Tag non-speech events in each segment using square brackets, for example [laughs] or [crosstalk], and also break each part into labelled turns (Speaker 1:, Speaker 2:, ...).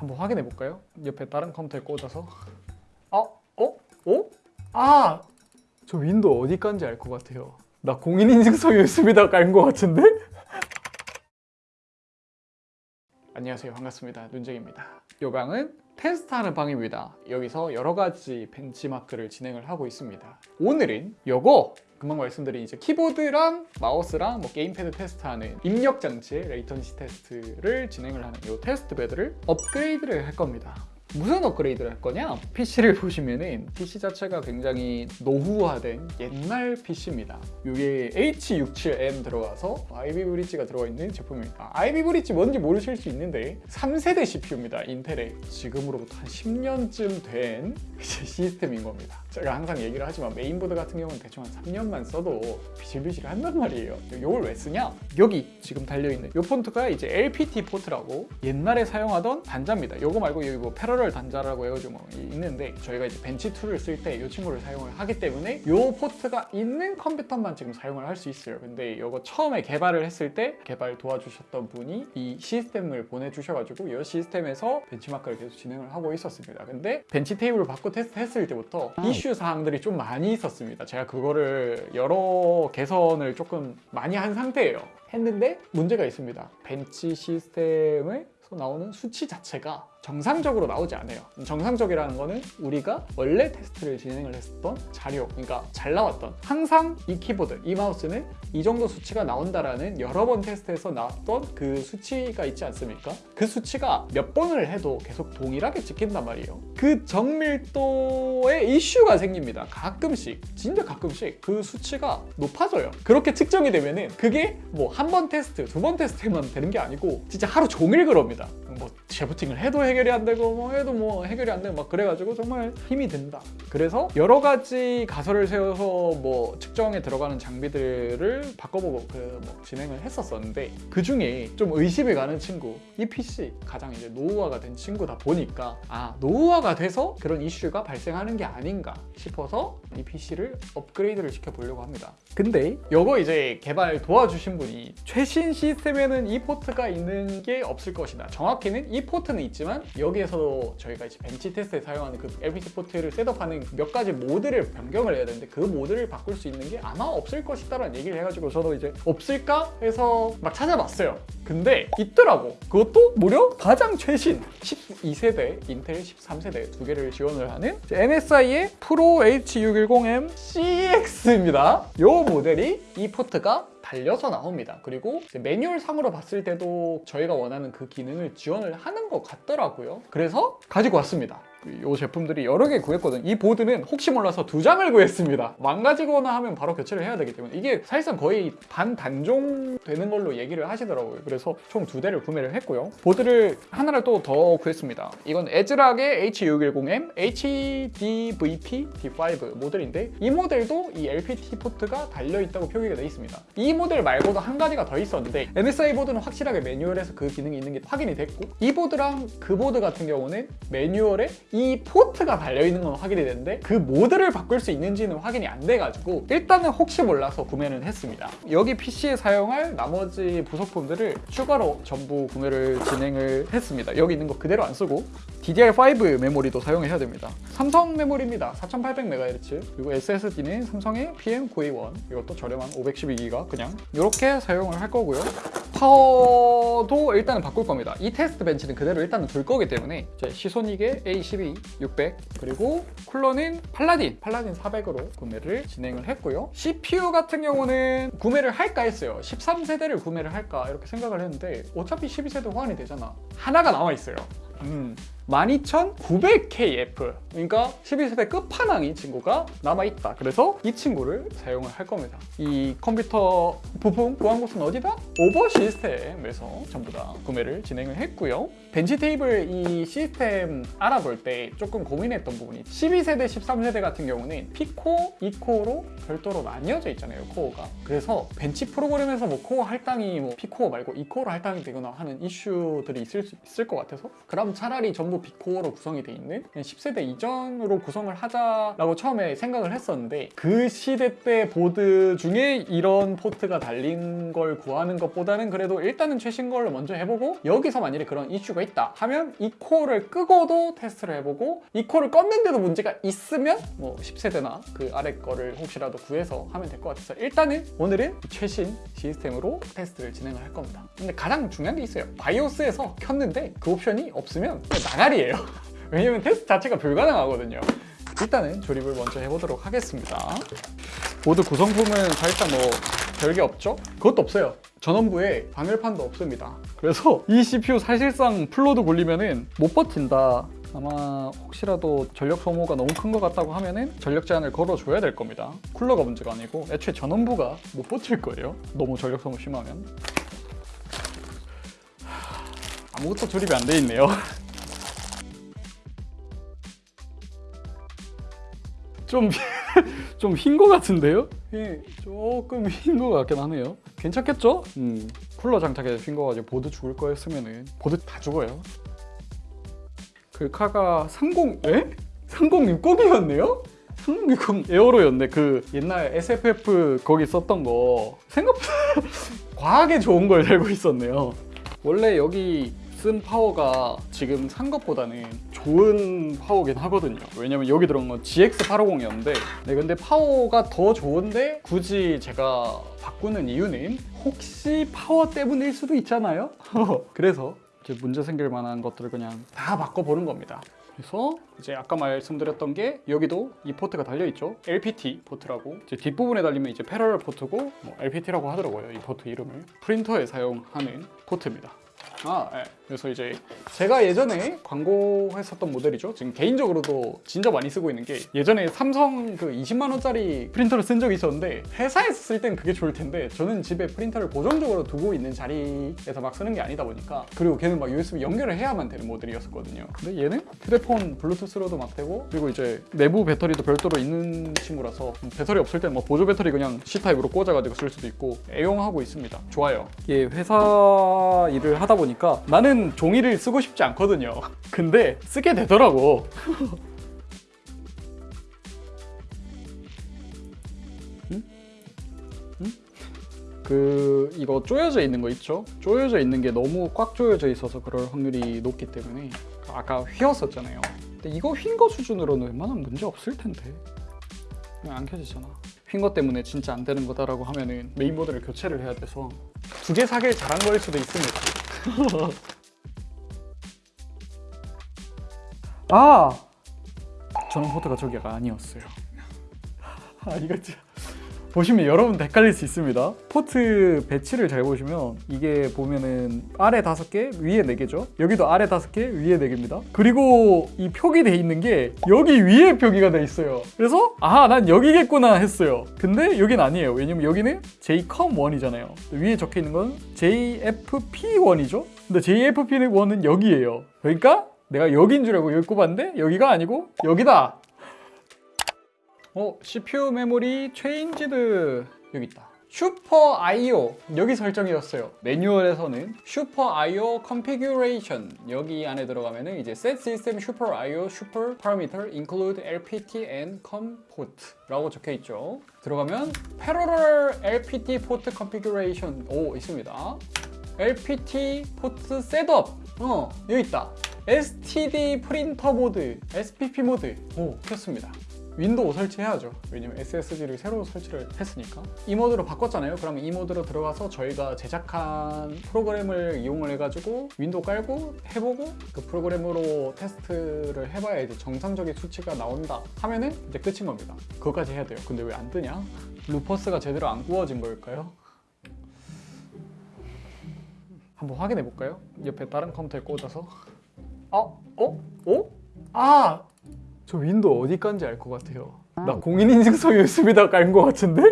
Speaker 1: 한번 확인해 볼까요? 옆에 다른 컴퓨터에 꽂아서 아, 어? 어? 아! 저 윈도우 어디 깐지 알 것 같아요 나 공인인증서 USB다 깔은 것 같은데? [laughs] 안녕하세요 반갑습니다 눈쟁입니다 이 방은 테스트하는 방입니다 여기서 여러 가지 벤치마크를 진행을 하고 있습니다 오늘은 요거 금방 말씀드린 이제 키보드랑 마우스랑 뭐 게임패드 테스트하는 입력 장치의 latency 테스트를 진행을 하는 이 test bed를 업그레이드를 할 겁니다 무슨 업그레이드를 할 거냐? PC를 보시면은 PC 자체가 굉장히 노후화된 옛날 PC입니다. 이게 H67M 들어가서 아이비 브릿지가 들어가 있는 제품입니다. 아이비 브릿지 뭔지 모르실 수 있는데 3세대 CPU입니다. 인텔의 지금으로부터 한 10년쯤 된 [laughs] 시스템인 겁니다. 제가 항상 얘기를 하지만 메인보드 같은 경우는 대충 한 3년만 써도 비실비실 한단 말이에요. 이걸 왜 쓰냐? 여기 지금 달려있는 이 포트가 이제 LPT 포트라고 옛날에 사용하던 단자입니다. 이거 말고 여기 뭐 parallel 단자라고 해가지고 뭐 있는데 저희가 이제 bench tool을 쓸때 이 친구를 사용을 하기 때문에 이 포트가 있는 컴퓨터만 지금 사용을 할 수 있어요. 근데 이거 처음에 개발을 했을 때 개발 도와주셨던 분이 이 시스템을 보내주셔가지고 이 시스템에서 벤치마크를 계속 진행을 하고 있었습니다. 근데 bench table을 받고 테스트 했을 때부터 이슈 사항들이 좀 많이 있었습니다. 제가 그거를 여러 개선을 조금 많이 한 상태예요. 했는데 문제가 있습니다. 벤치 시스템에서 나오는 수치 자체가 정상적으로 나오지 않아요. 정상적이라는 거는 우리가 원래 테스트를 진행을 했었던 자료, 그러니까 잘 나왔던 항상 이 키보드, 이 마우스는 이 정도 수치가 나온다라는 여러 번 테스트해서 나왔던 그 수치가 있지 않습니까? 그 수치가 몇 번을 해도 계속 동일하게 찍힌단 말이에요. 그 정밀도에 이슈가 생깁니다. 가끔씩, 진짜 가끔씩 그 수치가 높아져요. 그렇게 측정이 되면은 그게 뭐 한 번 테스트, 두 번 테스트만 되는 게 아니고 진짜 하루 종일 그럽니다. 뭐 재부팅을 해도 해결이 안 되고 뭐 해도 뭐 해결이 안 되고 막 그래가지고 정말 힘이 든다. 그래서 여러 가지 가설을 세워서 뭐 측정에 들어가는 장비들을 바꿔보고 그 뭐 진행을 했었었는데 그 중에 좀 의심이 가는 친구 이 PC 가장 이제 노후화가 된 친구다 보니까 아 노후화가 돼서 그런 이슈가 발생하는 게 아닌가 싶어서 이 PC를 업그레이드를 시켜보려고 합니다. 근데 이거 이제 개발 도와주신 분이 최신 시스템에는 이 포트가 있는 게 없을 것이다. 정확히는 이 포트는 있지만 여기에서도 저희가 이제 벤치 테스트에 사용하는 그 LPT 포트를 setup하는 몇 가지 모드를 변경을 해야 되는데 그 모드를 바꿀 수 있는 게 아마 없을 것이다라는 얘기를 해가지고 저도 이제 없을까 해서 막 찾아봤어요. 근데 있더라고. 그것도 무려 가장 최신 12세대 인텔 13세대 두 개를 지원을 하는 MSI의 프로 H610M CX입니다. 이 모델이 이 포트가 달려서 나옵니다. 그리고 매뉴얼 상으로 봤을 때도 저희가 원하는 그 기능을 지원을 하는 것 같더라고요. 그래서 가지고 왔습니다. 이 제품들이 여러 개 구했거든. 이 보드는 혹시 몰라서 두 장을 구했습니다. 망가지거나 하면 바로 교체를 해야 되기 때문에. 이게 사실상 거의 반 단종 되는 걸로 얘기를 하시더라고요. 그래서 총 두 대를 구매를 했고요. 보드를 하나를 또 더 구했습니다. 이건 애즈락의 H610M HDVP D5 모델인데 이 모델도 이 LPT 포트가 달려있다고 표기가 되어 있습니다. 이 모델 말고도 한 가지가 더 있었는데 MSI 보드는 확실하게 매뉴얼에서 그 기능이 있는 게 확인이 됐고 이 보드랑 그 보드 같은 경우는 매뉴얼에 이 포트가 달려있는 건 확인이 됐는데 그 모드를 바꿀 수 있는지는 확인이 안 돼가지고 일단은 혹시 몰라서 구매는 했습니다. 여기 PC에 사용할 나머지 부속품들을 추가로 전부 구매를 진행을 했습니다. 여기 있는 거 그대로 안 쓰고 DDR5 메모리도 사용해야 됩니다. 삼성 메모리입니다. 4800MHz 그리고 SSD는 삼성의 PM921 이것도 저렴한 512GB 그냥 이렇게 사용을 할 거고요 파워도 일단은 바꿀 겁니다. 이 test bench는 그대로 일단은 둘 거기 때문에 시소닉의 A12 600 그리고 쿨러는 팔라딘 팔라딘 400으로 구매를 진행을 했고요. CPU 같은 경우는 구매를 할까 했어요. 13세대를 구매를 할까 이렇게 생각을 했는데 어차피 12세대 호환이 되잖아. 하나가 남아 있어요. 음, 12900KF 그러니까 12세대 끝판왕인 친구가 남아있다. 그래서 이 친구를 사용을 할 겁니다. 이 컴퓨터 부품 구한 곳은 어디다? 오버 시스템에서 전부 다 구매를 진행을 했고요. bench table 이 시스템 알아볼 때 조금 고민했던 부분이 12세대, 13세대 같은 경우는 P코어, E코어로 별도로 나뉘어져 있잖아요 코어가. 그래서 벤치 프로그램에서 뭐 코어 할당이 뭐 P코어 말고 E코어로 할당이 되거나 하는 이슈들이 있을 수 있을 것 같아서 그럼 차라리 전부 코어, P코어로 구성이 돼 있는 10세대 이전으로 구성을 하자라고 처음에 생각을 했었는데 그 시대 때 보드 중에 이런 포트가 달린 걸 구하는 것보다는 그래도 일단은 최신 걸로 먼저 해보고 여기서 만약에 그런 이슈가 있다 하면 E코어를 끄고도 테스트를 해보고 E코어를 껐는데도 문제가 있으면 뭐 10세대나 그 아래 거를 혹시라도 구해서 하면 될 것 같아서 일단은 오늘은 최신 시스템으로 테스트를 진행을 할 겁니다. 근데 가장 중요한 게 있어요. 바이오스에서 켰는데 그 옵션이 없으면 그냥 나가리예요. [laughs] 왜냐면 테스트 자체가 불가능하거든요. 일단은 조립을 먼저 해보도록 하겠습니다. 보드 구성품은 사실상 뭐 별게 없죠? 그것도 없어요. 전원부에 방열판도 없습니다. 그래서 [laughs] 이 CPU 사실상 full load 굴리면은 못 버틴다. 아마 혹시라도 전력 소모가 너무 큰 것 같다고 하면은 전력 제한을 걸어줘야 될 겁니다. 쿨러가 문제가 아니고 애초에 전원부가 못 버틸 거예요. 너무 전력 소모 심하면. 아무것도 조립이 안 돼 있네요 [laughs] 좀 [laughs] 좀흰거 같은데요? 예, 조금 흰거 같긴 하네요. 괜찮겠죠? 음, 쿨러 장착에 휜거 가지고 보드 죽을 거였으면은 보드 다 죽어요. 그 카가 30, 에? 3060이었네요? 3060 에어로였네. 그 옛날 SFF 거기 썼던 거 생각보다 [laughs] 과하게 좋은 걸 달고 있었네요. 원래 여기 쓴 파워가 지금 산 것보다는 좋은 파워긴 하거든요. 왜냐면 여기 들어간 건 GX850이었는데 네, 근데 파워가 더 좋은데 굳이 제가 바꾸는 이유는 혹시 파워 때문일 수도 있잖아요? [laughs] 그래서 문제 생길 만한 것들을 그냥 다 바꿔보는 겁니다. 그래서 이제 아까 말씀드렸던 게 여기도 이 포트가 달려 있죠? LPT 포트라고. 이제 뒷부분에 달리면 이제 parallel 포트고 뭐 LPT라고 하더라고요 이 포트 이름을. 프린터에 사용하는 포트입니다 아, 예. 그래서 이제 제가 예전에 광고했었던 모델이죠. 지금 개인적으로도 진짜 많이 쓰고 있는 게 예전에 삼성 그 20만 원짜리 프린터를 쓴 적이 있었는데 회사에서 쓸 땐 그게 좋을 텐데 저는 집에 프린터를 고정적으로 두고 있는 자리에서 막 쓰는 게 아니다 보니까 그리고 걔는 막 USB 연결을 해야만 되는 모델이었었거든요. 근데 얘는 휴대폰 블루투스로도 막 되고 그리고 이제 내부 배터리도 별도로 있는 친구라서 배터리 없을 때는 뭐 보조 배터리 그냥 C 타입으로 꽂아가지고 쓸 수도 있고 애용하고 있습니다. 좋아요. 이게 회사 일을 하다 보니 까 나는 종이를 쓰고 싶지 않거든요. 근데 쓰게 되더라고. [laughs] 그 이거 조여져 있는 거 있죠? 조여져 있는 게 너무 꽉 조여져 있어서 그럴 확률이 높기 때문에 아까 휘었었잖아요. 근데 이거 휜 거 수준으로는 웬만하면 문제 없을 텐데 그냥 안 켜지잖아. 휜 거 때문에 진짜 안 되는 거다라고 하면은 메인보드를 교체를 해야 돼서 두 개 사길 잘한 거일 수도 있습니다. 아! 전원 포트가 저기가 아니었어요. 아 이거 진짜 보시면 여러분도 헷갈릴 수 있습니다. 포트 배치를 잘 보시면 이게 보면은 아래 다섯 개, 위에 네 개죠. 여기도 아래 다섯 개, 위에 네 개입니다. 그리고 이 표기 돼 있는 게 여기 위에 표기가 돼 있어요. 그래서 아, 난 여기겠구나 했어요. 근데 여긴 아니에요. 왜냐면 여기는 JCOM1이잖아요. 위에 적혀 있는 건 JFP1이죠. 근데 JFP1은 여기예요. 그러니까 내가 여긴 줄 알고 여기 꼽았는데 여기가 아니고 여기다. 어, CPU 메모리 changed 여기 있다. super IO 여기 설정이었어요. 매뉴얼에서는 super IO configuration 여기 안에 들어가면 은 이제 set system super IO super parameter include LPT and COM port라고 적혀 있죠. 들어가면 parallel LPT port configuration 오 있습니다. LPT 포트 setup 어 여기 있다. STD 프린터 모드, SPP 모드 오 켰습니다 윈도우 설치해야죠 왜냐면 SSD를 새로 설치를 했으니까 이 모드로 바꿨잖아요 그러면 이 모드로 들어가서 저희가 제작한 프로그램을 이용을 해가지고 윈도우 깔고 해보고 그 프로그램으로 테스트를 해봐야 이제 정상적인 수치가 나온다 하면은 이제 끝인 겁니다 그거까지 해야 돼요 근데 왜 안 뜨냐? Rufus가 제대로 안 구워진 걸까요? 한번 확인해 볼까요? 옆에 다른 컴퓨터에 꽂아서 어? 어? 어? 아! 저 윈도우 어디 깐지 알 것 같아요. 나 공인인증서 USB에다 깔은 것 같은데?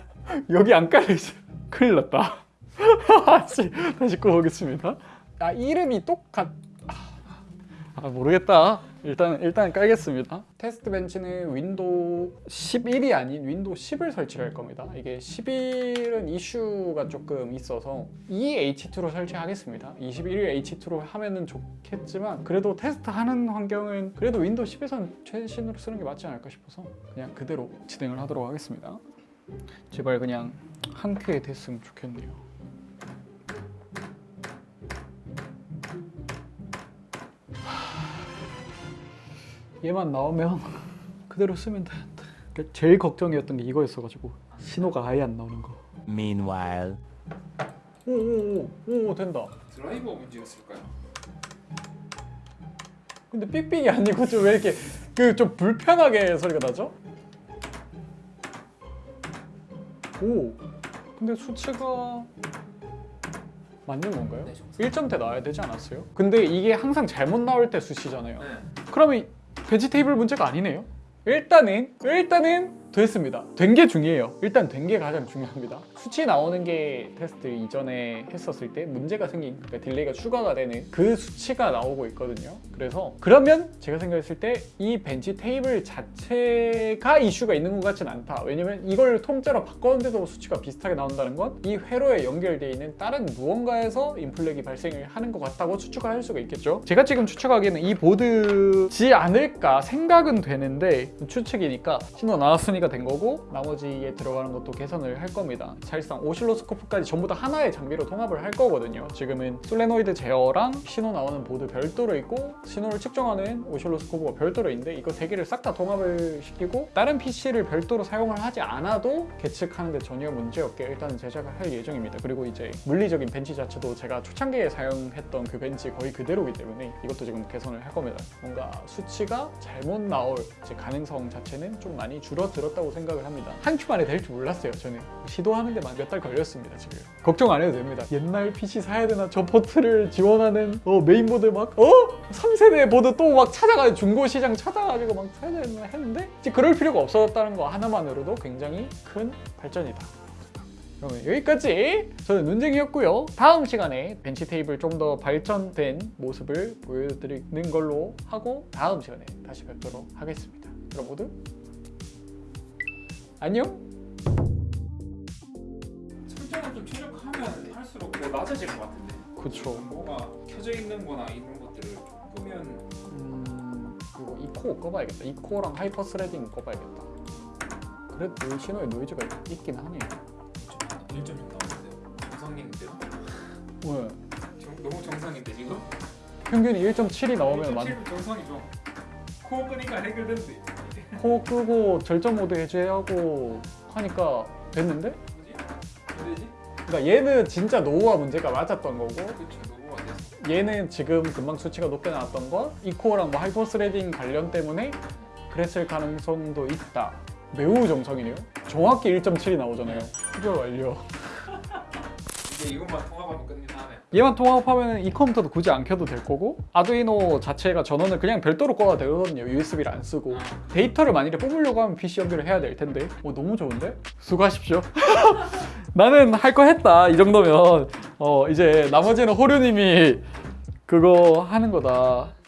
Speaker 1: [laughs] 여기 안 깔려있어. 큰일 났다. [laughs] 다시, 다시 꺼보겠습니다. 아 이름이 똑같... 아 모르겠다 일단 일단 깔겠습니다. 테스트 벤치는 윈도우 11이 아닌 윈도우 10을 설치할 겁니다. 이게 11은 이슈가 조금 있어서 이 H2로 설치하겠습니다. 21을 H2로 하면은 좋겠지만 그래도 테스트하는 환경은 그래도 윈도우 10에선 최신으로 쓰는 게 맞지 않을까 싶어서 그냥 그대로 진행을 하도록 하겠습니다. 제발 그냥 한 큐에 됐으면 좋겠네요. 얘만 나오면 [laughs] 그대로 쓰면 되는데 그러니까 제일 걱정이었던 게 이거였어가지고 신호가 아예 안 나오는 거.
Speaker 2: Meanwhile.
Speaker 1: 오오오 오 된다.
Speaker 3: 드라이버 문제였을까요?
Speaker 1: 근데 삑삑이 아니고 좀 왜 이렇게 그 좀 불편하게 소리가 나죠? 오 근데 수치가 맞는 건가요?
Speaker 3: 네, 정상.
Speaker 1: 1점대 나와야 되지 않았어요? 근데 이게 항상 잘못 나올 때 수치잖아요.
Speaker 3: 네.
Speaker 1: 그러면 벤치 테이블 문제가 아니네요. 일단은 일단은 됐습니다. 된 게 중요해요. 일단 된 게 가장 중요합니다. 수치 나오는 게 테스트 이전에 했었을 때 문제가 생긴 그러니까 딜레이가 추가가 되는 그 수치가 나오고 있거든요. 그래서 그러면 제가 생각했을 때 이 벤치 테이블 자체가 이슈가 있는 것 같진 않다. 왜냐면 이걸 통째로 바꿨는데도 수치가 비슷하게 나온다는 건 이 회로에 연결되어 있는 다른 무언가에서 input lag이 발생을 하는 것 같다고 추측할 수가 있겠죠. 제가 지금 추측하기에는 이 보드지 않을까 생각은 되는데 추측이니까 신호 나왔으니까 된 거고 나머지에 들어가는 것도 개선을 할 겁니다. 사실상 오실로스코프까지 전부 다 하나의 장비로 통합을 할 거거든요. 지금은 솔레노이드 제어랑 신호 나오는 보드 별도로 있고 신호를 측정하는 오실로스코프가 별도로 있는데 이거 세 개를 싹 다 통합을 시키고 다른 PC를 별도로 사용을 하지 않아도 계측하는데 전혀 문제 없게 일단은 제작을 할 예정입니다. 그리고 이제 물리적인 벤치 자체도 제가 초창기에 사용했던 그 벤치 거의 그대로기 때문에 이것도 지금 개선을 할 겁니다. 뭔가 수치가 잘못 나올 가능성 자체는 좀 많이 줄어들었다고 생각을 합니다. 한 큐 만에 될 줄 몰랐어요. 저는 시도하는 데만 몇달 걸렸습니다. 지금 걱정 안 해도 됩니다. 옛날 PC 사야 되나 저 포트를 지원하는 어, 메인보드 막 어? 3세대 보드 또 막 찾아가 중고 시장 찾아가지고 막 사야 되나 했는데 이제 그럴 필요가 없었다는 거 하나만으로도 굉장히 큰 발전이다. 그러면 여기까지 저는 눈쟁이였고요. 다음 시간에 벤치 테이블 좀 더 발전된 모습을 보여드리는 걸로 하고 다음 시간에 다시 뵙도록 하겠습니다. 그럼 모두 안녕.
Speaker 3: 설정을 좀 최적화하면 할수록 더 낮아질 것 같은데.
Speaker 1: 그쵸.
Speaker 3: 뭐가 켜져 있는 거나 이런 것들을 좀 끄면
Speaker 1: 음, 이거 E-core 꺼봐야겠다. E-core랑 hyper threading 꺼봐야겠다. 그래도 신호에 노이즈가 있긴 하네요.
Speaker 3: 1.6 나오는데요. 정상인데요?
Speaker 1: 왜?
Speaker 3: 정, 너무 정상인데 지금?
Speaker 1: 평균이 1.7이 나오면 만
Speaker 3: 1.7은 정상이죠. 코어 끄니까 해결된대.
Speaker 1: 코어 끄고 절전 모드 해제하고 하니까 됐는데? 그러니까 얘는 진짜 노후화 문제가 맞았던 거고. 얘는 지금 금방 수치가 높게 나왔던 건 E코어랑 뭐 hyper threading 관련 때문에 그랬을 가능성도 있다. 매우 정상이네요. 정확히 1.7이 나오잖아요. 해결 완료.
Speaker 3: 이제 이것만 통합하면 다음에.
Speaker 1: 얘만 통합하면 이 컴퓨터도 굳이 안 켜도 될 거고 아두이노 자체가 전원을 그냥 별도로 꺼야 되거든요. USB를 안 쓰고 데이터를 만일에 뽑으려고 하면 PC 연결을 해야 될 텐데 어, 너무 좋은데? 수고하십시오. [laughs] 나는 할 거 했다 이 정도면 어, 이제 나머지는 호류님이 그거 하는 거다.